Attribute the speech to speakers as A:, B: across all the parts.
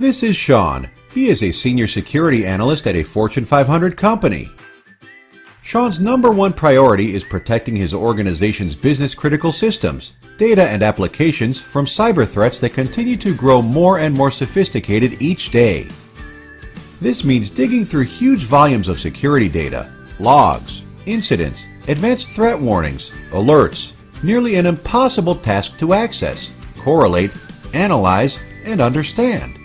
A: This is Sean. He is a senior security analyst at a Fortune 500 company. Sean's number one priority is protecting his organization's business critical systems, data and applications from cyber threats that continue to grow more and more sophisticated each day. This means digging through huge volumes of security data, logs, incidents, advanced threat warnings, alerts, nearly an impossible task to access, correlate, analyze, and understand.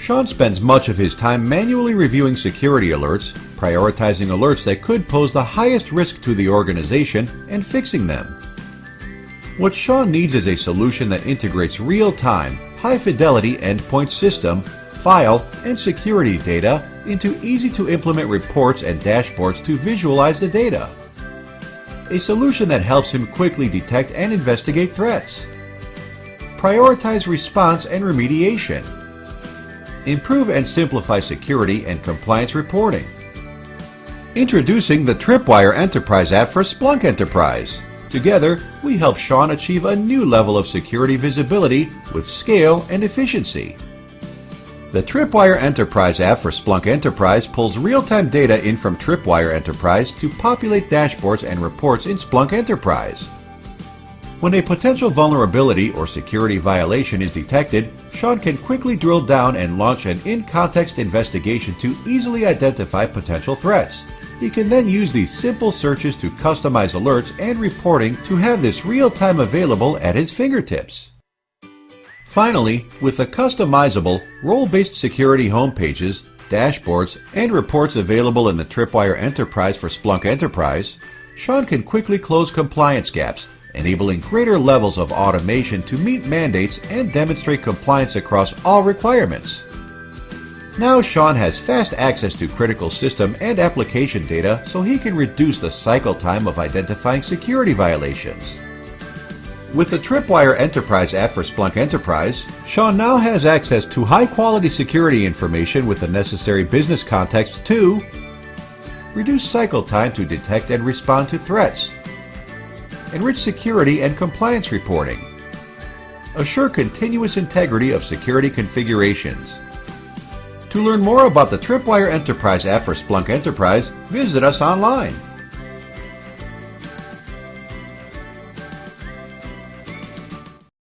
A: Sean spends much of his time manually reviewing security alerts, prioritizing alerts that could pose the highest risk to the organization, and fixing them. What Sean needs is a solution that integrates real-time, high-fidelity endpoint system, file, and security data into easy-to-implement reports and dashboards to visualize the data. A solution that helps him quickly detect and investigate threats. Prioritize response and remediation improve and simplify security and compliance reporting. Introducing the Tripwire Enterprise app for Splunk Enterprise. Together, we help Sean achieve a new level of security visibility with scale and efficiency. The Tripwire Enterprise app for Splunk Enterprise pulls real-time data in from Tripwire Enterprise to populate dashboards and reports in Splunk Enterprise. When a potential vulnerability or security violation is detected, Sean can quickly drill down and launch an in-context investigation to easily identify potential threats. He can then use these simple searches to customize alerts and reporting to have this real-time available at his fingertips. Finally, with the customizable, role-based security homepages, dashboards, and reports available in the Tripwire Enterprise for Splunk Enterprise, Sean can quickly close compliance gaps enabling greater levels of automation to meet mandates and demonstrate compliance across all requirements. Now Sean has fast access to critical system and application data so he can reduce the cycle time of identifying security violations. With the Tripwire Enterprise app for Splunk Enterprise, Sean now has access to high-quality security information with the necessary business context to reduce cycle time to detect and respond to threats, enrich security and compliance reporting, assure continuous integrity of security configurations. To learn more about the Tripwire Enterprise app for Splunk Enterprise, visit us online.